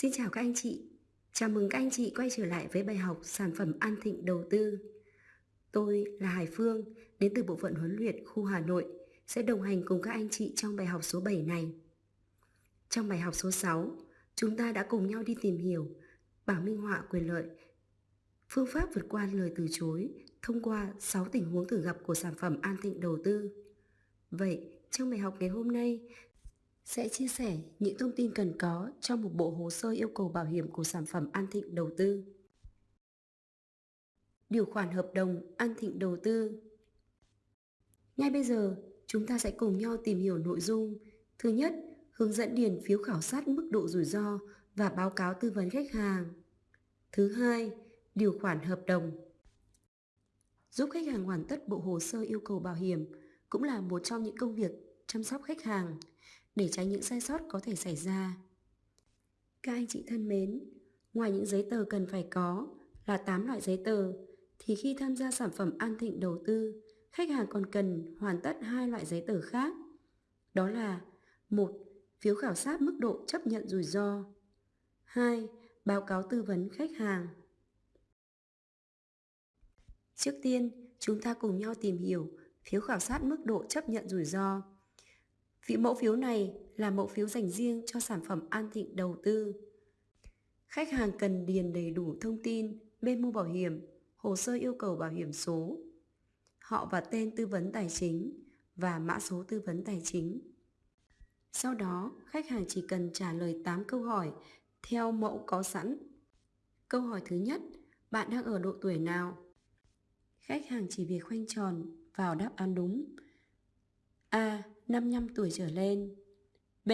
Xin chào các anh chị. Chào mừng các anh chị quay trở lại với bài học sản phẩm An Thịnh đầu tư. Tôi là Hải Phương, đến từ bộ phận huấn luyện khu Hà Nội, sẽ đồng hành cùng các anh chị trong bài học số 7 này. Trong bài học số 6, chúng ta đã cùng nhau đi tìm hiểu bảng minh họa quyền lợi, phương pháp vượt qua lời từ chối thông qua 6 tình huống thường gặp của sản phẩm An Thịnh đầu tư. Vậy, trong bài học ngày hôm nay, sẽ chia sẻ những thông tin cần có trong một bộ hồ sơ yêu cầu bảo hiểm của sản phẩm An Thịnh đầu tư. Điều khoản hợp đồng An Thịnh đầu tư Ngay bây giờ, chúng ta sẽ cùng nhau tìm hiểu nội dung. Thứ nhất, hướng dẫn điền phiếu khảo sát mức độ rủi ro và báo cáo tư vấn khách hàng. Thứ hai, điều khoản hợp đồng. Giúp khách hàng hoàn tất bộ hồ sơ yêu cầu bảo hiểm cũng là một trong những công việc chăm sóc khách hàng để tránh những sai sót có thể xảy ra. Các anh chị thân mến, ngoài những giấy tờ cần phải có là 8 loại giấy tờ, thì khi tham gia sản phẩm An Thịnh đầu tư, khách hàng còn cần hoàn tất hai loại giấy tờ khác. Đó là một Phiếu khảo sát mức độ chấp nhận rủi ro 2. Báo cáo tư vấn khách hàng Trước tiên, chúng ta cùng nhau tìm hiểu phiếu khảo sát mức độ chấp nhận rủi ro. Vị mẫu phiếu này là mẫu phiếu dành riêng cho sản phẩm An Thịnh đầu tư. Khách hàng cần điền đầy đủ thông tin, bên mua bảo hiểm, hồ sơ yêu cầu bảo hiểm số, họ và tên tư vấn tài chính và mã số tư vấn tài chính. Sau đó, khách hàng chỉ cần trả lời 8 câu hỏi theo mẫu có sẵn. Câu hỏi thứ nhất, bạn đang ở độ tuổi nào? Khách hàng chỉ việc khoanh tròn vào đáp án đúng. A. 55 tuổi trở lên B.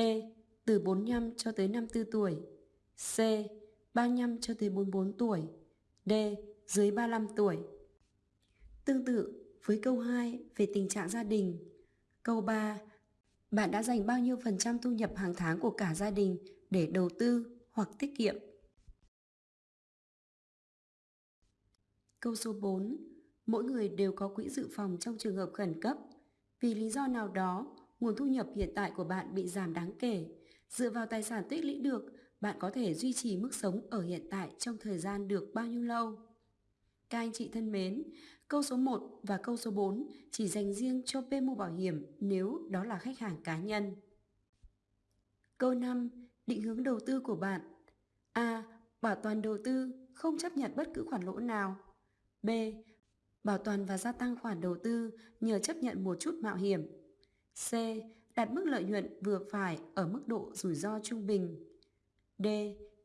Từ 45 cho tới 54 tuổi C. 35 cho tới 44 tuổi D. Dưới 35 tuổi Tương tự với câu 2 về tình trạng gia đình Câu 3 Bạn đã dành bao nhiêu phần trăm thu nhập hàng tháng của cả gia đình để đầu tư hoặc tiết kiệm? Câu số 4 Mỗi người đều có quỹ dự phòng trong trường hợp khẩn cấp vì lý do nào đó, nguồn thu nhập hiện tại của bạn bị giảm đáng kể. Dựa vào tài sản tích lũy được, bạn có thể duy trì mức sống ở hiện tại trong thời gian được bao nhiêu lâu? Các anh chị thân mến, câu số 1 và câu số 4 chỉ dành riêng cho PMU mua bảo hiểm nếu đó là khách hàng cá nhân. Câu 5. Định hướng đầu tư của bạn A. Bảo toàn đầu tư, không chấp nhận bất cứ khoản lỗ nào. B bảo toàn và gia tăng khoản đầu tư nhờ chấp nhận một chút mạo hiểm. C. Đặt mức lợi nhuận vừa phải ở mức độ rủi ro trung bình. D.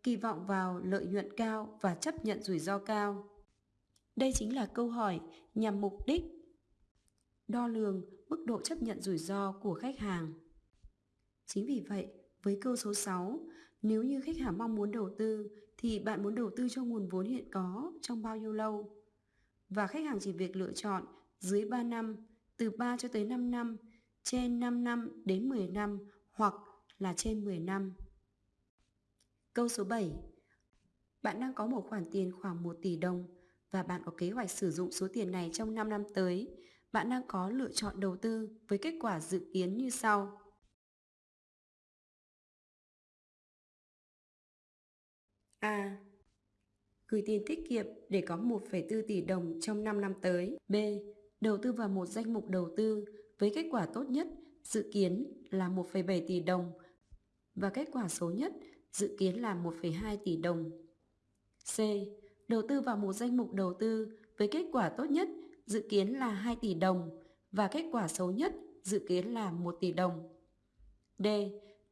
Kỳ vọng vào lợi nhuận cao và chấp nhận rủi ro cao. Đây chính là câu hỏi nhằm mục đích đo lường mức độ chấp nhận rủi ro của khách hàng. Chính vì vậy, với câu số 6, nếu như khách hàng mong muốn đầu tư thì bạn muốn đầu tư cho nguồn vốn hiện có trong bao nhiêu lâu? và khách hàng chỉ việc lựa chọn dưới 3 năm, từ 3 cho tới 5 năm, trên 5 năm đến 10 năm hoặc là trên 10 năm. Câu số 7. Bạn đang có một khoản tiền khoảng 1 tỷ đồng và bạn có kế hoạch sử dụng số tiền này trong 5 năm tới. Bạn đang có lựa chọn đầu tư với kết quả dự kiến như sau. A gửi tiền tiết kiệm để có 1,4 tỷ đồng trong 5 năm tới. B. Đầu tư vào một danh mục đầu tư với kết quả tốt nhất dự kiến là 1,7 tỷ đồng và kết quả xấu nhất dự kiến là 1,2 tỷ đồng. C. Đầu tư vào một danh mục đầu tư với kết quả tốt nhất dự kiến là 2 tỷ đồng và kết quả xấu nhất dự kiến là 1 tỷ đồng. D.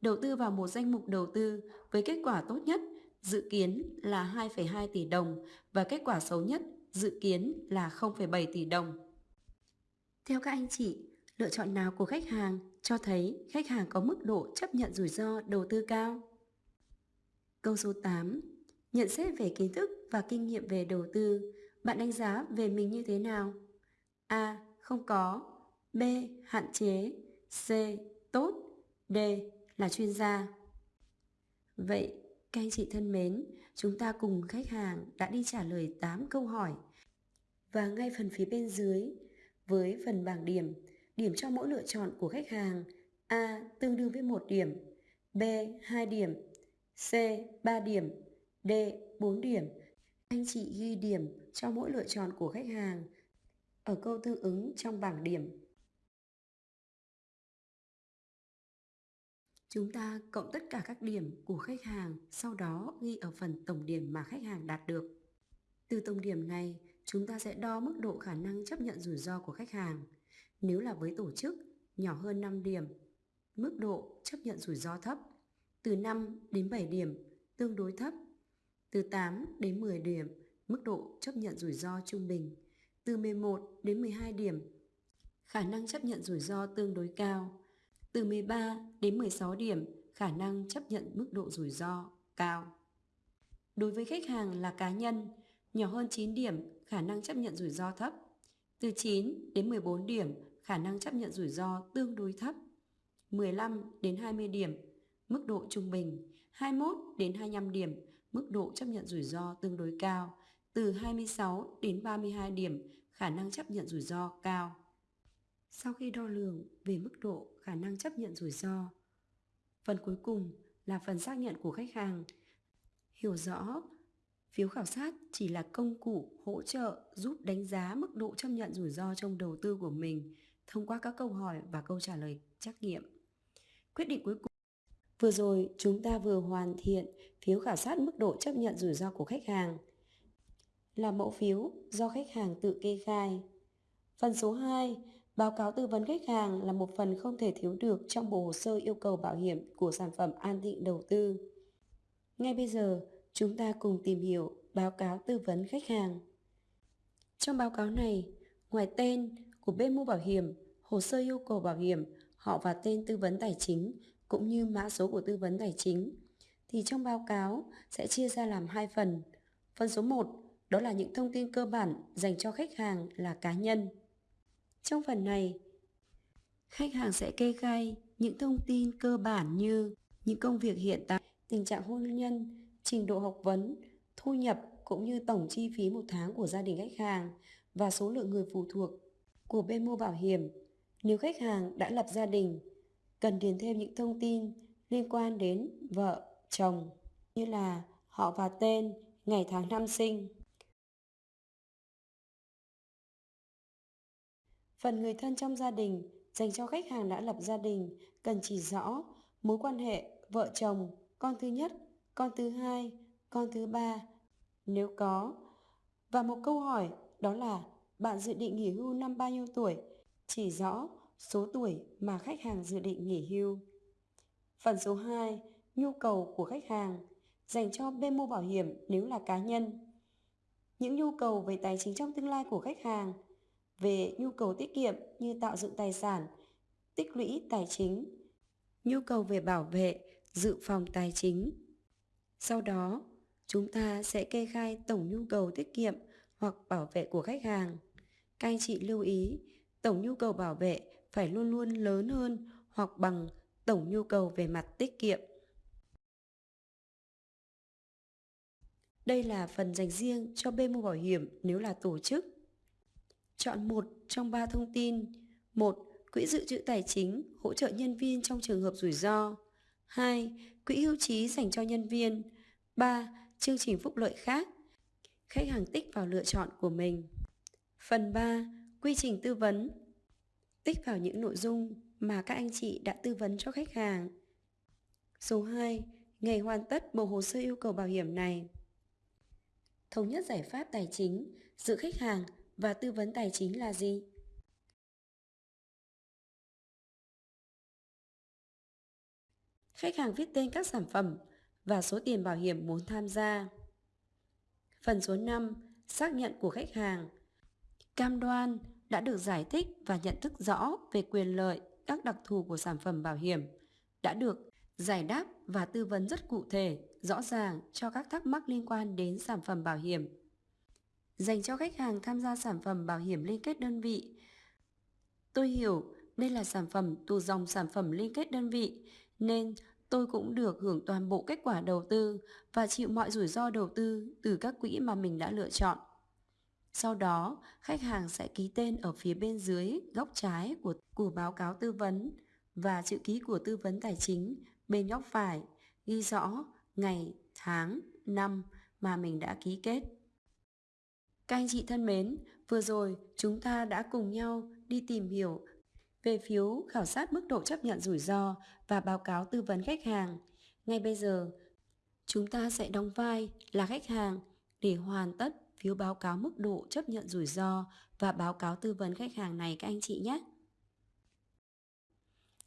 Đầu tư vào một danh mục đầu tư với kết quả tốt nhất dự kiến là 2,2 tỷ đồng và kết quả xấu nhất dự kiến là 0,7 tỷ đồng. Theo các anh chị, lựa chọn nào của khách hàng cho thấy khách hàng có mức độ chấp nhận rủi ro đầu tư cao? Câu số 8. Nhận xét về kiến thức và kinh nghiệm về đầu tư, bạn đánh giá về mình như thế nào? A. Không có B. Hạn chế C. Tốt D. Là chuyên gia Vậy các anh chị thân mến, chúng ta cùng khách hàng đã đi trả lời 8 câu hỏi. Và ngay phần phía bên dưới, với phần bảng điểm, điểm cho mỗi lựa chọn của khách hàng A tương đương với 1 điểm, B 2 điểm, C. 3 điểm D. 4 điểm Anh chị ghi điểm cho mỗi lựa chọn của khách hàng ở câu tương ứng trong bảng điểm. Chúng ta cộng tất cả các điểm của khách hàng, sau đó ghi ở phần tổng điểm mà khách hàng đạt được. Từ tổng điểm này, chúng ta sẽ đo mức độ khả năng chấp nhận rủi ro của khách hàng. Nếu là với tổ chức, nhỏ hơn 5 điểm, mức độ chấp nhận rủi ro thấp. Từ 5 đến 7 điểm, tương đối thấp. Từ 8 đến 10 điểm, mức độ chấp nhận rủi ro trung bình. Từ 11 đến 12 điểm, khả năng chấp nhận rủi ro tương đối cao. Từ 13 đến 16 điểm, khả năng chấp nhận mức độ rủi ro cao. Đối với khách hàng là cá nhân, nhỏ hơn 9 điểm, khả năng chấp nhận rủi ro thấp. Từ 9 đến 14 điểm, khả năng chấp nhận rủi ro tương đối thấp. 15 đến 20 điểm, mức độ trung bình. 21 đến 25 điểm, mức độ chấp nhận rủi ro tương đối cao. Từ 26 đến 32 điểm, khả năng chấp nhận rủi ro cao. Sau khi đo lường về mức độ khả năng chấp nhận rủi ro, phần cuối cùng là phần xác nhận của khách hàng. Hiểu rõ Phiếu khảo sát chỉ là công cụ hỗ trợ giúp đánh giá mức độ chấp nhận rủi ro trong đầu tư của mình thông qua các câu hỏi và câu trả lời trắc nghiệm. Quyết định cuối cùng Vừa rồi chúng ta vừa hoàn thiện phiếu khảo sát mức độ chấp nhận rủi ro của khách hàng là mẫu phiếu do khách hàng tự kê khai. Phần số 2, báo cáo tư vấn khách hàng là một phần không thể thiếu được trong bộ hồ sơ yêu cầu bảo hiểm của sản phẩm an thịnh đầu tư. Ngay bây giờ, chúng ta cùng tìm hiểu báo cáo tư vấn khách hàng. Trong báo cáo này, ngoài tên của bên mua bảo hiểm, hồ sơ yêu cầu bảo hiểm, họ và tên tư vấn tài chính cũng như mã số của tư vấn tài chính, thì trong báo cáo sẽ chia ra làm hai phần. Phần số 1 đó là những thông tin cơ bản dành cho khách hàng là cá nhân. Trong phần này, khách hàng sẽ kê khai những thông tin cơ bản như những công việc hiện tại, tình trạng hôn nhân, trình độ học vấn, thu nhập cũng như tổng chi phí một tháng của gia đình khách hàng và số lượng người phụ thuộc của bên mua bảo hiểm. Nếu khách hàng đã lập gia đình, cần điền thêm những thông tin liên quan đến vợ, chồng như là họ và tên, ngày tháng năm sinh. Phần người thân trong gia đình dành cho khách hàng đã lập gia đình cần chỉ rõ mối quan hệ vợ chồng, con thứ nhất, con thứ hai, con thứ ba nếu có. Và một câu hỏi đó là bạn dự định nghỉ hưu năm bao nhiêu tuổi? Chỉ rõ số tuổi mà khách hàng dự định nghỉ hưu. Phần số 2, nhu cầu của khách hàng dành cho bên mua bảo hiểm nếu là cá nhân. Những nhu cầu về tài chính trong tương lai của khách hàng, về nhu cầu tiết kiệm như tạo dựng tài sản, tích lũy tài chính, nhu cầu về bảo vệ, dự phòng tài chính. Sau đó, chúng ta sẽ kê khai tổng nhu cầu tiết kiệm hoặc bảo vệ của khách hàng. Các anh chị lưu ý, tổng nhu cầu bảo vệ phải luôn luôn lớn hơn hoặc bằng tổng nhu cầu về mặt tiết kiệm. Đây là phần dành riêng cho bên mua bảo hiểm nếu là tổ chức. Chọn một trong ba thông tin. một Quỹ dự trữ tài chính hỗ trợ nhân viên trong trường hợp rủi ro. 2. Quỹ hưu trí dành cho nhân viên. 3. Chương trình phúc lợi khác. Khách hàng tích vào lựa chọn của mình. Phần 3. Quy trình tư vấn. Tích vào những nội dung mà các anh chị đã tư vấn cho khách hàng. Số 2. Ngày hoàn tất bộ hồ sơ yêu cầu bảo hiểm này. Thống nhất giải pháp tài chính, giữa khách hàng và tư vấn tài chính là gì? Khách hàng viết tên các sản phẩm và số tiền bảo hiểm muốn tham gia. Phần số 5. Xác nhận của khách hàng. Cam đoan đã được giải thích và nhận thức rõ về quyền lợi, các đặc thù của sản phẩm bảo hiểm, đã được giải đáp và tư vấn rất cụ thể, rõ ràng cho các thắc mắc liên quan đến sản phẩm bảo hiểm. Dành cho khách hàng tham gia sản phẩm bảo hiểm liên kết đơn vị. Tôi hiểu đây là sản phẩm từ dòng sản phẩm liên kết đơn vị, nên tôi cũng được hưởng toàn bộ kết quả đầu tư và chịu mọi rủi ro đầu tư từ các quỹ mà mình đã lựa chọn. Sau đó, khách hàng sẽ ký tên ở phía bên dưới góc trái của, của báo cáo tư vấn và chữ ký của tư vấn tài chính bên góc phải ghi rõ ngày, tháng, năm mà mình đã ký kết. Các anh chị thân mến, vừa rồi chúng ta đã cùng nhau đi tìm hiểu về phiếu khảo sát mức độ chấp nhận rủi ro và báo cáo tư vấn khách hàng. Ngay bây giờ, chúng ta sẽ đóng vai là khách hàng để hoàn tất phiếu báo cáo mức độ chấp nhận rủi ro và báo cáo tư vấn khách hàng này các anh chị nhé.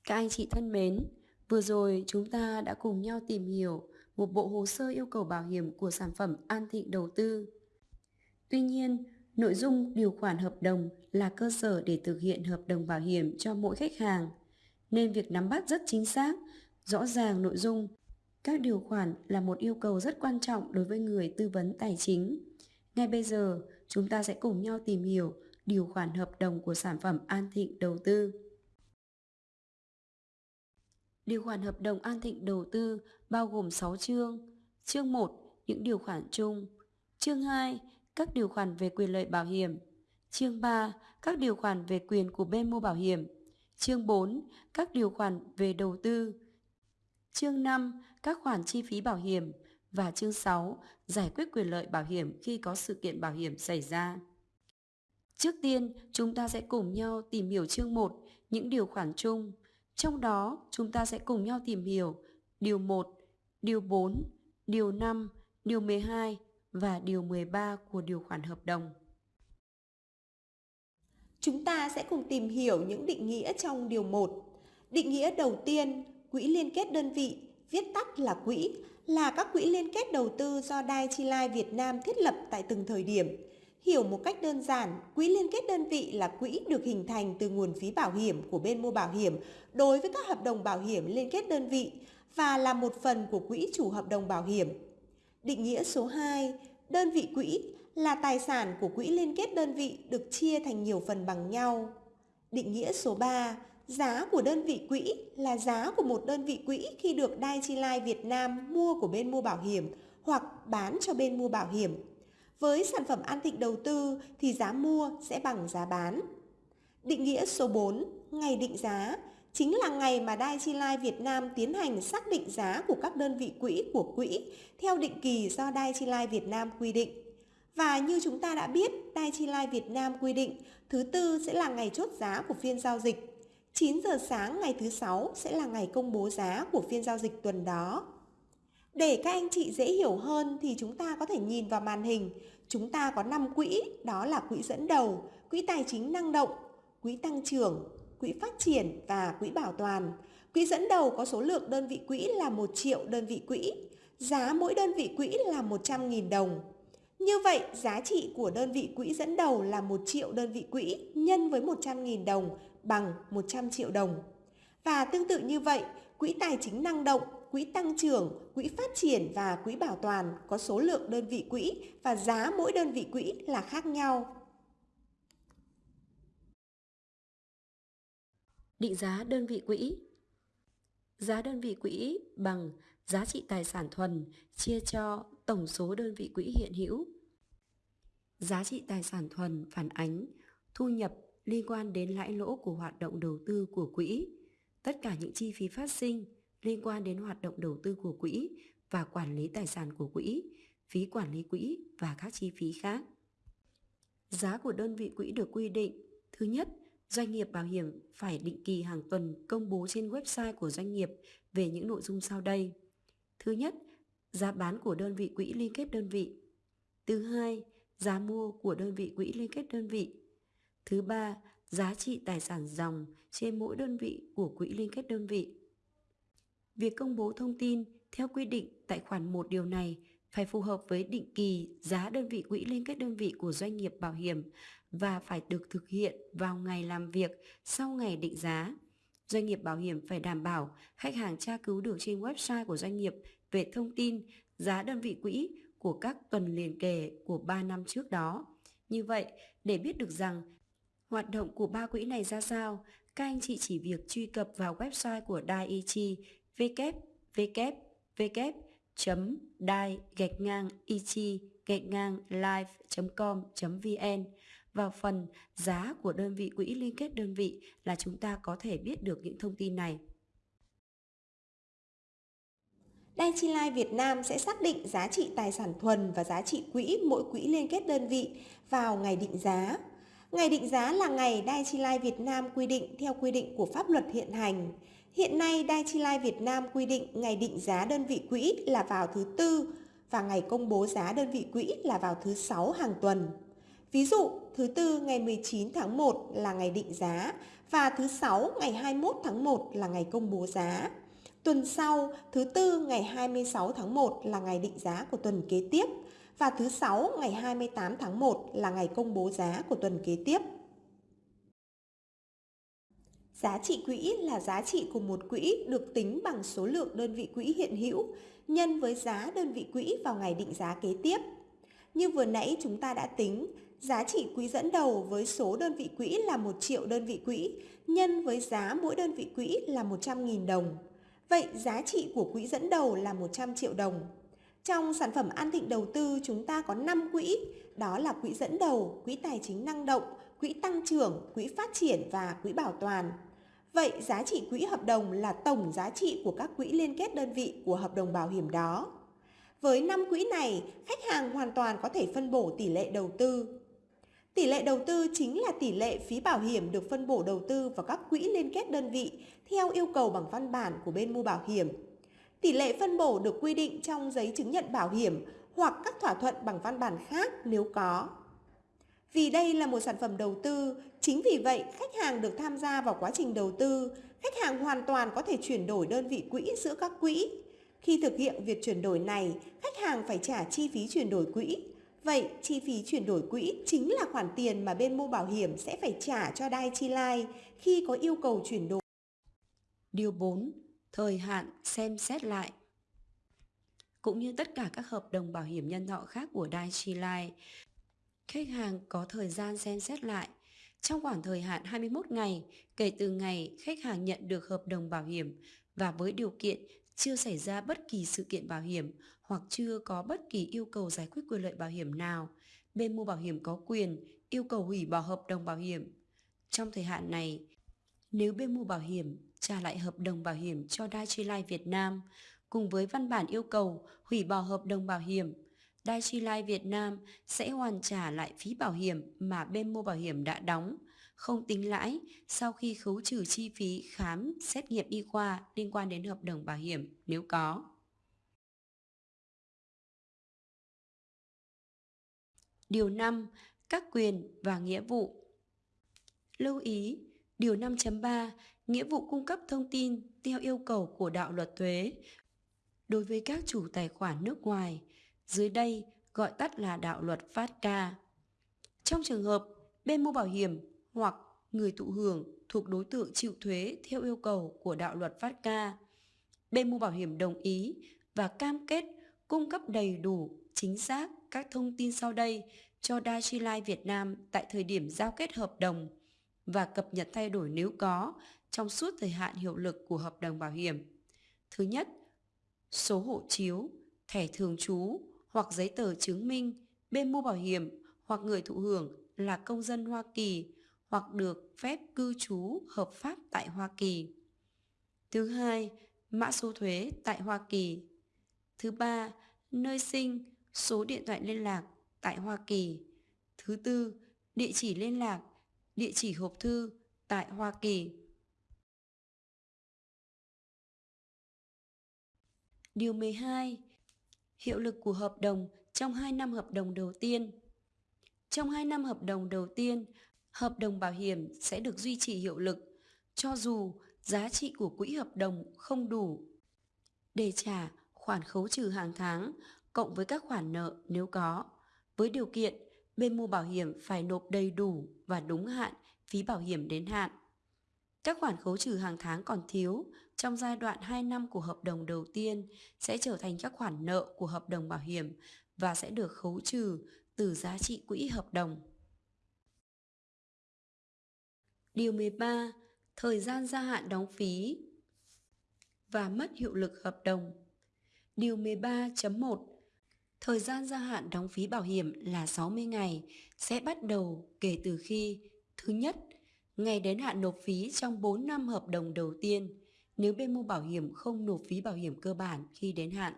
Các anh chị thân mến, vừa rồi chúng ta đã cùng nhau tìm hiểu một bộ hồ sơ yêu cầu bảo hiểm của sản phẩm An Thịnh đầu tư. Tuy nhiên, nội dung điều khoản hợp đồng là cơ sở để thực hiện hợp đồng bảo hiểm cho mỗi khách hàng, nên việc nắm bắt rất chính xác, rõ ràng nội dung các điều khoản là một yêu cầu rất quan trọng đối với người tư vấn tài chính. Ngay bây giờ, chúng ta sẽ cùng nhau tìm hiểu điều khoản hợp đồng của sản phẩm An Thịnh đầu tư. Điều khoản hợp đồng An Thịnh đầu tư bao gồm 6 chương. Chương 1, những điều khoản chung. Chương 2, các điều khoản về quyền lợi bảo hiểm. Chương 3, các điều khoản về quyền của bên mua bảo hiểm. Chương 4, các điều khoản về đầu tư. Chương 5, các khoản chi phí bảo hiểm và chương 6, giải quyết quyền lợi bảo hiểm khi có sự kiện bảo hiểm xảy ra. Trước tiên, chúng ta sẽ cùng nhau tìm hiểu chương 1, những điều khoản chung. Trong đó, chúng ta sẽ cùng nhau tìm hiểu điều 1, điều 4, điều 5, điều 12 và điều 13 của điều khoản hợp đồng. Chúng ta sẽ cùng tìm hiểu những định nghĩa trong điều 1. Định nghĩa đầu tiên, quỹ liên kết đơn vị, viết tắt là quỹ, là các quỹ liên kết đầu tư do Dai Chi Lai Việt Nam thiết lập tại từng thời điểm. Hiểu một cách đơn giản, quỹ liên kết đơn vị là quỹ được hình thành từ nguồn phí bảo hiểm của bên mua bảo hiểm đối với các hợp đồng bảo hiểm liên kết đơn vị và là một phần của quỹ chủ hợp đồng bảo hiểm. Định nghĩa số 2, đơn vị quỹ là tài sản của quỹ liên kết đơn vị được chia thành nhiều phần bằng nhau. Định nghĩa số 3, Giá của đơn vị quỹ là giá của một đơn vị quỹ khi được Dai Chi Lai Việt Nam mua của bên mua bảo hiểm hoặc bán cho bên mua bảo hiểm. Với sản phẩm An Thịnh đầu tư thì giá mua sẽ bằng giá bán. Định nghĩa số 4, ngày định giá chính là ngày mà Dai Chi Lai Việt Nam tiến hành xác định giá của các đơn vị quỹ của quỹ theo định kỳ do Dai Chi Lai Việt Nam quy định. Và như chúng ta đã biết, Dai Chi Lai Việt Nam quy định thứ tư sẽ là ngày chốt giá của phiên giao dịch 9 giờ sáng ngày thứ sáu sẽ là ngày công bố giá của phiên giao dịch tuần đó. Để các anh chị dễ hiểu hơn thì chúng ta có thể nhìn vào màn hình. Chúng ta có 5 quỹ, đó là quỹ dẫn đầu, quỹ tài chính năng động, quỹ tăng trưởng, quỹ phát triển và quỹ bảo toàn. Quỹ dẫn đầu có số lượng đơn vị quỹ là 1 triệu đơn vị quỹ, giá mỗi đơn vị quỹ là 100.000 đồng. Như vậy, giá trị của đơn vị quỹ dẫn đầu là 1 triệu đơn vị quỹ nhân với 100.000 đồng bằng 100 triệu đồng. Và tương tự như vậy, quỹ tài chính năng động, quỹ tăng trưởng, quỹ phát triển và quỹ bảo toàn có số lượng đơn vị quỹ và giá mỗi đơn vị quỹ là khác nhau. Định giá đơn vị quỹ Giá đơn vị quỹ bằng giá trị tài sản thuần chia cho tổng số đơn vị quỹ hiện hữu. Giá trị tài sản thuần phản ánh thu nhập liên quan đến lãi lỗ của hoạt động đầu tư của quỹ, tất cả những chi phí phát sinh liên quan đến hoạt động đầu tư của quỹ và quản lý tài sản của quỹ, phí quản lý quỹ và các chi phí khác. Giá của đơn vị quỹ được quy định. Thứ nhất, doanh nghiệp bảo hiểm phải định kỳ hàng tuần công bố trên website của doanh nghiệp về những nội dung sau đây. Thứ nhất, giá bán của đơn vị quỹ liên kết đơn vị. Thứ hai, giá mua của đơn vị quỹ liên kết đơn vị. Thứ ba, giá trị tài sản dòng trên mỗi đơn vị của quỹ liên kết đơn vị. Việc công bố thông tin theo quy định tại khoản 1 điều này phải phù hợp với định kỳ giá đơn vị quỹ liên kết đơn vị của doanh nghiệp bảo hiểm và phải được thực hiện vào ngày làm việc sau ngày định giá. Doanh nghiệp bảo hiểm phải đảm bảo khách hàng tra cứu được trên website của doanh nghiệp về thông tin giá đơn vị quỹ của các tuần liền kề của 3 năm trước đó. Như vậy, để biết được rằng Hoạt động của ba quỹ này ra sao? Các anh chị chỉ việc truy cập vào website của Daiichi www chấm dai gạch ngang ichi gạch ngang live.com.vn vào phần giá của đơn vị quỹ liên kết đơn vị là chúng ta có thể biết được những thông tin này. Dai Chi Life Việt Nam sẽ xác định giá trị tài sản thuần và giá trị quỹ mỗi quỹ liên kết đơn vị vào ngày định giá. Ngày định giá là ngày Dai Chi Life Việt Nam quy định theo quy định của pháp luật hiện hành. Hiện nay Dai Chi Life Việt Nam quy định ngày định giá đơn vị quỹ là vào thứ tư và ngày công bố giá đơn vị quỹ là vào thứ sáu hàng tuần. Ví dụ, thứ tư ngày 19 tháng 1 là ngày định giá và thứ sáu ngày 21 tháng 1 là ngày công bố giá. Tuần sau, thứ tư ngày 26 tháng 1 là ngày định giá của tuần kế tiếp và thứ sáu ngày 28 tháng 1 là ngày công bố giá của tuần kế tiếp. Giá trị quỹ là giá trị của một quỹ được tính bằng số lượng đơn vị quỹ hiện hữu nhân với giá đơn vị quỹ vào ngày định giá kế tiếp. Như vừa nãy chúng ta đã tính, giá trị quỹ dẫn đầu với số đơn vị quỹ là 1 triệu đơn vị quỹ nhân với giá mỗi đơn vị quỹ là 100.000 đồng. Vậy giá trị của quỹ dẫn đầu là 100 triệu đồng. Trong sản phẩm An Thịnh đầu tư chúng ta có 5 quỹ, đó là quỹ dẫn đầu, quỹ tài chính năng động, quỹ tăng trưởng, quỹ phát triển và quỹ bảo toàn. Vậy giá trị quỹ hợp đồng là tổng giá trị của các quỹ liên kết đơn vị của hợp đồng bảo hiểm đó. Với 5 quỹ này, khách hàng hoàn toàn có thể phân bổ tỷ lệ đầu tư. Tỷ lệ đầu tư chính là tỷ lệ phí bảo hiểm được phân bổ đầu tư vào các quỹ liên kết đơn vị theo yêu cầu bằng văn bản của bên mua bảo hiểm. Tỷ lệ phân bổ được quy định trong giấy chứng nhận bảo hiểm hoặc các thỏa thuận bằng văn bản khác nếu có. Vì đây là một sản phẩm đầu tư, chính vì vậy khách hàng được tham gia vào quá trình đầu tư, khách hàng hoàn toàn có thể chuyển đổi đơn vị quỹ giữa các quỹ. Khi thực hiện việc chuyển đổi này, khách hàng phải trả chi phí chuyển đổi quỹ. Vậy, chi phí chuyển đổi quỹ chính là khoản tiền mà bên mua bảo hiểm sẽ phải trả cho Dai Chi Life khi có yêu cầu chuyển đổi. Điều 4. Thời hạn xem xét lại Cũng như tất cả các hợp đồng bảo hiểm nhân thọ khác của Dai Chi Life, khách hàng có thời gian xem xét lại trong khoảng thời hạn 21 ngày kể từ ngày khách hàng nhận được hợp đồng bảo hiểm và với điều kiện chưa xảy ra bất kỳ sự kiện bảo hiểm hoặc chưa có bất kỳ yêu cầu giải quyết quyền lợi bảo hiểm nào, bên mua bảo hiểm có quyền yêu cầu hủy bỏ hợp đồng bảo hiểm. Trong thời hạn này, nếu bên mua bảo hiểm trả lại hợp đồng bảo hiểm cho Daiichi Life Việt Nam cùng với văn bản yêu cầu hủy bỏ hợp đồng bảo hiểm, Daiichi Life Việt Nam sẽ hoàn trả lại phí bảo hiểm mà bên mua bảo hiểm đã đóng, không tính lãi sau khi khấu trừ chi phí khám, xét nghiệm y khoa liên quan đến hợp đồng bảo hiểm nếu có. Điều 5. Các quyền và nghĩa vụ Lưu ý, Điều 5.3 Nghĩa vụ cung cấp thông tin theo yêu cầu của đạo luật thuế đối với các chủ tài khoản nước ngoài, dưới đây gọi tắt là đạo luật FATCA. Trong trường hợp bên mua bảo hiểm hoặc người thụ hưởng thuộc đối tượng chịu thuế theo yêu cầu của đạo luật FATCA, bên mua bảo hiểm đồng ý và cam kết cung cấp đầy đủ, chính xác các thông tin sau đây cho Daichi Life Việt Nam tại thời điểm giao kết hợp đồng và cập nhật thay đổi nếu có trong suốt thời hạn hiệu lực của hợp đồng bảo hiểm. Thứ nhất, số hộ chiếu, thẻ thường trú hoặc giấy tờ chứng minh bên mua bảo hiểm hoặc người thụ hưởng là công dân Hoa Kỳ hoặc được phép cư trú hợp pháp tại Hoa Kỳ. Thứ hai, mã số thuế tại Hoa Kỳ. Thứ ba, nơi sinh, số điện thoại liên lạc tại Hoa Kỳ. Thứ tư, địa chỉ liên lạc, địa chỉ hộp thư tại Hoa Kỳ. Điều 12. Hiệu lực của hợp đồng trong 2 năm hợp đồng đầu tiên. Trong 2 năm hợp đồng đầu tiên, hợp đồng bảo hiểm sẽ được duy trì hiệu lực cho dù giá trị của quỹ hợp đồng không đủ để trả khoản khấu trừ hàng tháng cộng với các khoản nợ nếu có, với điều kiện bên mua bảo hiểm phải nộp đầy đủ và đúng hạn phí bảo hiểm đến hạn. Các khoản khấu trừ hàng tháng còn thiếu trong giai đoạn 2 năm của hợp đồng đầu tiên sẽ trở thành các khoản nợ của hợp đồng bảo hiểm và sẽ được khấu trừ từ giá trị quỹ hợp đồng. Điều 13. Thời gian gia hạn đóng phí và mất hiệu lực hợp đồng. Điều 13.1 Thời gian gia hạn đóng phí bảo hiểm là 60 ngày sẽ bắt đầu kể từ khi Thứ nhất, ngày đến hạn nộp phí trong 4 năm hợp đồng đầu tiên. nếu bên mua bảo hiểm không nộp phí bảo hiểm cơ bản khi đến hạn.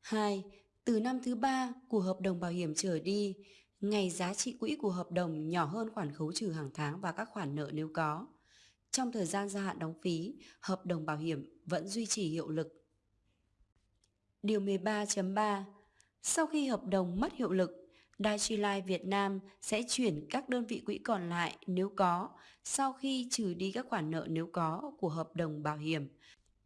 2. Từ năm thứ 3 của hợp đồng bảo hiểm trở đi, ngày giá trị quỹ của hợp đồng nhỏ hơn khoản khấu trừ hàng tháng và các khoản nợ nếu có. Trong thời gian gia hạn đóng phí, hợp đồng bảo hiểm vẫn duy trì hiệu lực. Điều 13.3 Sau khi hợp đồng mất hiệu lực, Daiichi Life Việt Nam sẽ chuyển các đơn vị quỹ còn lại nếu có sau khi trừ đi các khoản nợ nếu có của hợp đồng bảo hiểm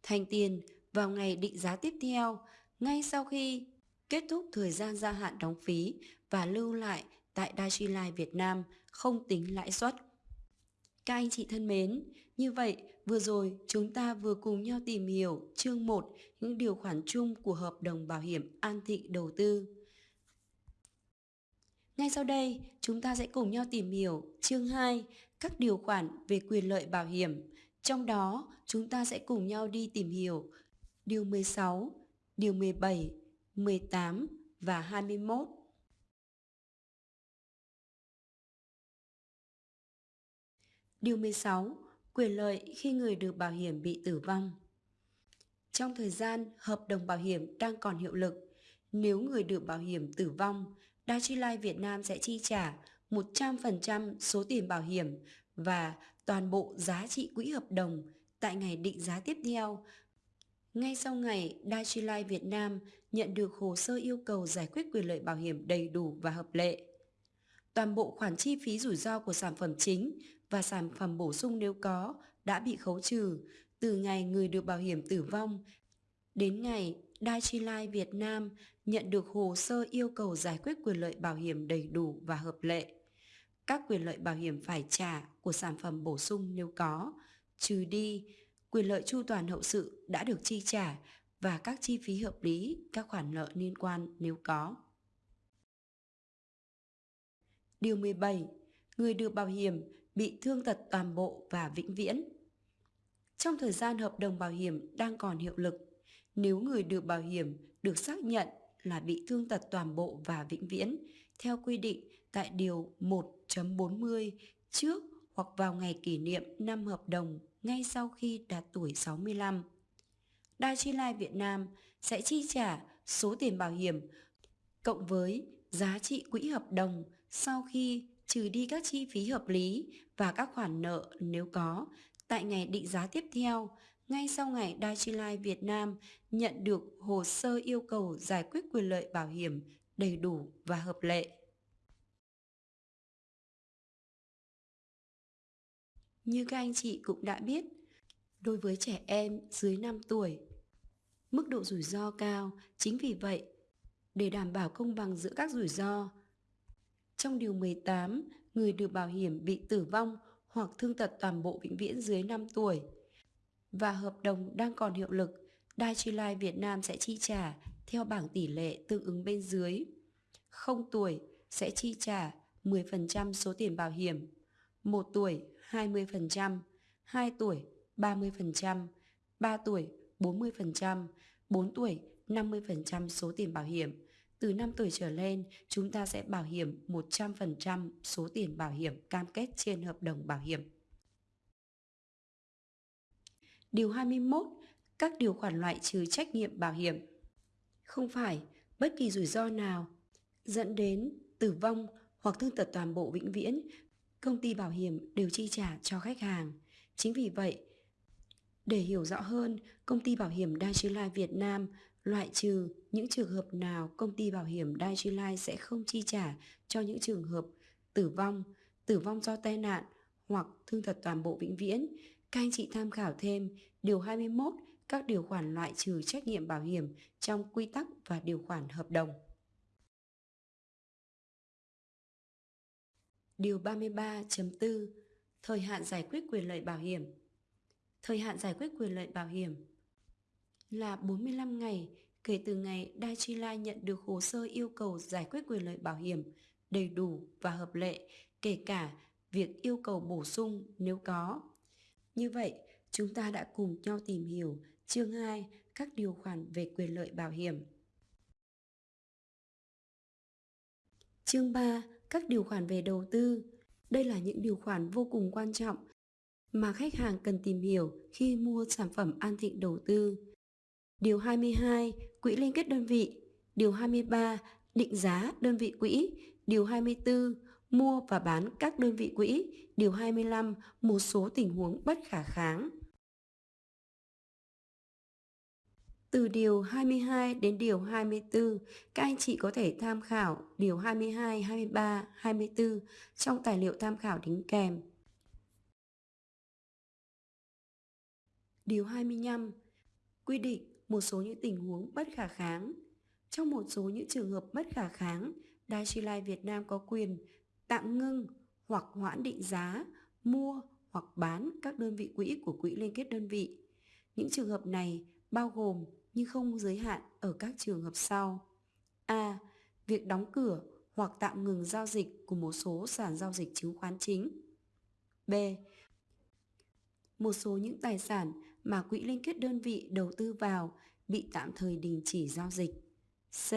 thành tiền vào ngày định giá tiếp theo ngay sau khi kết thúc thời gian gia hạn đóng phí và lưu lại tại Daiichi Life Việt Nam không tính lãi suất. Các anh chị thân mến, như vậy vừa rồi chúng ta vừa cùng nhau tìm hiểu chương 1 những điều khoản chung của hợp đồng bảo hiểm an thị đầu tư. Ngay sau đây, chúng ta sẽ cùng nhau tìm hiểu chương 2 các điều khoản về quyền lợi bảo hiểm. Trong đó, chúng ta sẽ cùng nhau đi tìm hiểu điều 16, điều 17, 18 và 21. Điều 16. Quyền lợi khi người được bảo hiểm bị tử vong. Trong thời gian hợp đồng bảo hiểm đang còn hiệu lực, nếu người được bảo hiểm tử vong, Daiichi Lai Việt Nam sẽ chi trả 100% số tiền bảo hiểm và toàn bộ giá trị quỹ hợp đồng tại ngày định giá tiếp theo. Ngay sau ngày Daiichi Lai Việt Nam nhận được hồ sơ yêu cầu giải quyết quyền lợi bảo hiểm đầy đủ và hợp lệ. Toàn bộ khoản chi phí rủi ro của sản phẩm chính và sản phẩm bổ sung nếu có đã bị khấu trừ từ ngày người được bảo hiểm tử vong đến ngày Daiichi Life Việt Nam nhận được hồ sơ yêu cầu giải quyết quyền lợi bảo hiểm đầy đủ và hợp lệ. Các quyền lợi bảo hiểm phải trả của sản phẩm bổ sung nếu có, trừ đi quyền lợi chu toàn hậu sự đã được chi trả và các chi phí hợp lý, các khoản nợ liên quan nếu có. Điều 17. Người được bảo hiểm bị thương tật toàn bộ và vĩnh viễn. Trong thời gian hợp đồng bảo hiểm đang còn hiệu lực, nếu người được bảo hiểm được xác nhận là bị thương tật toàn bộ và vĩnh viễn theo quy định tại Điều 1.40 trước hoặc vào ngày kỷ niệm năm hợp đồng ngay sau khi đạt tuổi 65. Daiichi Life Việt Nam sẽ chi trả số tiền bảo hiểm cộng với giá trị quỹ hợp đồng sau khi trừ đi các chi phí hợp lý và các khoản nợ nếu có tại ngày định giá tiếp theo ngay sau ngày Daiichi Life Việt Nam nhận được hồ sơ yêu cầu giải quyết quyền lợi bảo hiểm đầy đủ và hợp lệ. Như các anh chị cũng đã biết, đối với trẻ em dưới 5 tuổi, mức độ rủi ro cao, chính vì vậy, để đảm bảo công bằng giữa các rủi ro, trong điều 18, người được bảo hiểm bị tử vong hoặc thương tật toàn bộ vĩnh viễn dưới 5 tuổi và hợp đồng đang còn hiệu lực, Daiichi Life Việt Nam sẽ chi trả theo bảng tỷ lệ tương ứng bên dưới. 0 tuổi sẽ chi trả 10% số tiền bảo hiểm, 1 tuổi 20%, 2 tuổi 30%, 3 tuổi 40%, 4 tuổi 50% số tiền bảo hiểm. Từ 5 tuổi trở lên, chúng ta sẽ bảo hiểm 100% số tiền bảo hiểm cam kết trên hợp đồng bảo hiểm. Điều 21. Các điều khoản loại trừ trách nhiệm bảo hiểm. Không phải bất kỳ rủi ro nào dẫn đến tử vong hoặc thương tật toàn bộ vĩnh viễn, công ty bảo hiểm đều chi trả cho khách hàng. Chính vì vậy, để hiểu rõ hơn, công ty bảo hiểm Daiichi Life Việt Nam loại trừ những trường hợp nào công ty bảo hiểm Daiichi Life sẽ không chi trả cho những trường hợp tử vong, tử vong do tai nạn hoặc thương tật toàn bộ vĩnh viễn các anh chị tham khảo thêm điều 21 các điều khoản loại trừ trách nhiệm bảo hiểm trong quy tắc và điều khoản hợp đồng. Điều 33.4 Thời hạn giải quyết quyền lợi bảo hiểm Thời hạn giải quyết quyền lợi bảo hiểm là 45 ngày kể từ ngày Daiichi nhận được hồ sơ yêu cầu giải quyết quyền lợi bảo hiểm đầy đủ và hợp lệ, kể cả việc yêu cầu bổ sung nếu có. Như vậy, chúng ta đã cùng nhau tìm hiểu chương 2 các điều khoản về quyền lợi bảo hiểm. Chương 3 các điều khoản về đầu tư. Đây là những điều khoản vô cùng quan trọng mà khách hàng cần tìm hiểu khi mua sản phẩm An Thịnh đầu tư. Điều 22, quỹ liên kết đơn vị. Điều 23, định giá đơn vị quỹ. Điều 24, mua và bán các đơn vị quỹ. Điều 25, một số tình huống bất khả kháng. Từ điều 22 đến điều 24, các anh chị có thể tham khảo điều 22, 23, 24 trong tài liệu tham khảo đính kèm. Điều 25 quy định một số những tình huống bất khả kháng. Trong một số những trường hợp bất khả kháng, Daiichi Việt Nam có quyền tạm ngưng hoặc hoãn định giá, mua hoặc bán các đơn vị quỹ của quỹ liên kết đơn vị. Những trường hợp này bao gồm nhưng không giới hạn ở các trường hợp sau. A. Việc đóng cửa hoặc tạm ngừng giao dịch của một số sàn giao dịch chứng khoán chính. B. Một số những tài sản mà quỹ liên kết đơn vị đầu tư vào bị tạm thời đình chỉ giao dịch. C.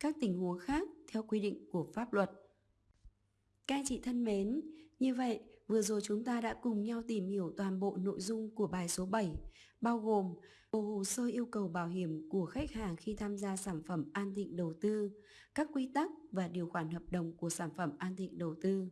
Các tình huống khác theo quy định của pháp luật. Các anh chị thân mến, như vậy vừa rồi chúng ta đã cùng nhau tìm hiểu toàn bộ nội dung của bài số 7, bao gồm bộ hồ sơ yêu cầu bảo hiểm của khách hàng khi tham gia sản phẩm an thịnh đầu tư, các quy tắc và điều khoản hợp đồng của sản phẩm an thịnh đầu tư.